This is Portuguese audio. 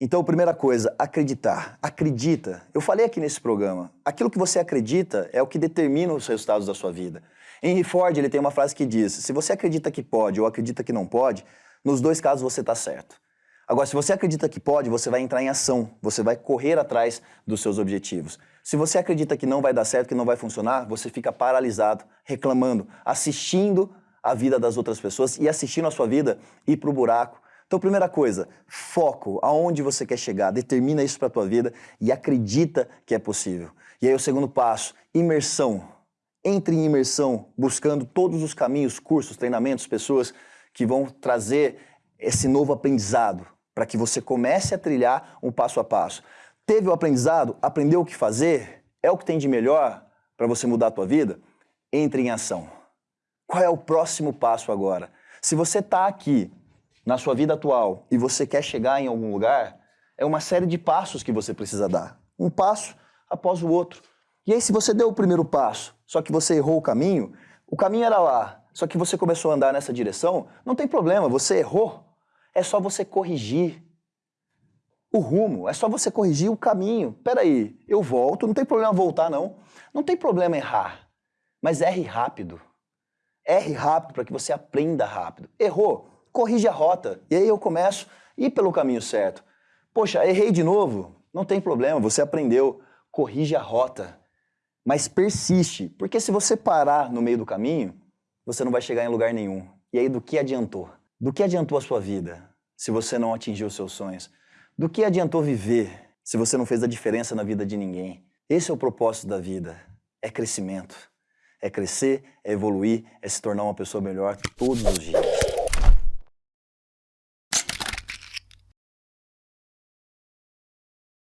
Então, primeira coisa, acreditar. Acredita. Eu falei aqui nesse programa, aquilo que você acredita é o que determina os resultados da sua vida. Henry Ford ele tem uma frase que diz, se você acredita que pode ou acredita que não pode, nos dois casos você está certo. Agora, se você acredita que pode, você vai entrar em ação, você vai correr atrás dos seus objetivos. Se você acredita que não vai dar certo, que não vai funcionar, você fica paralisado, reclamando, assistindo a vida das outras pessoas e assistindo a sua vida ir para o buraco. Então, primeira coisa, foco, aonde você quer chegar, determina isso para a tua vida e acredita que é possível. E aí o segundo passo, imersão. Entre em imersão, buscando todos os caminhos, cursos, treinamentos, pessoas que vão trazer esse novo aprendizado, para que você comece a trilhar um passo a passo. Teve o aprendizado, aprendeu o que fazer, é o que tem de melhor para você mudar a tua vida? Entre em ação. Qual é o próximo passo agora? Se você está aqui na sua vida atual e você quer chegar em algum lugar, é uma série de passos que você precisa dar. Um passo após o outro. E aí, se você deu o primeiro passo, só que você errou o caminho, o caminho era lá, só que você começou a andar nessa direção, não tem problema, você errou é só você corrigir o rumo, é só você corrigir o caminho. Peraí, eu volto, não tem problema voltar não. Não tem problema errar, mas erre rápido. Erre rápido para que você aprenda rápido. Errou, corrige a rota. E aí eu começo a ir pelo caminho certo. Poxa, errei de novo, não tem problema, você aprendeu. Corrige a rota, mas persiste. Porque se você parar no meio do caminho, você não vai chegar em lugar nenhum. E aí do que adiantou? Do que adiantou a sua vida se você não atingiu os seus sonhos? Do que adiantou viver se você não fez a diferença na vida de ninguém? Esse é o propósito da vida, é crescimento. É crescer, é evoluir, é se tornar uma pessoa melhor todos os dias.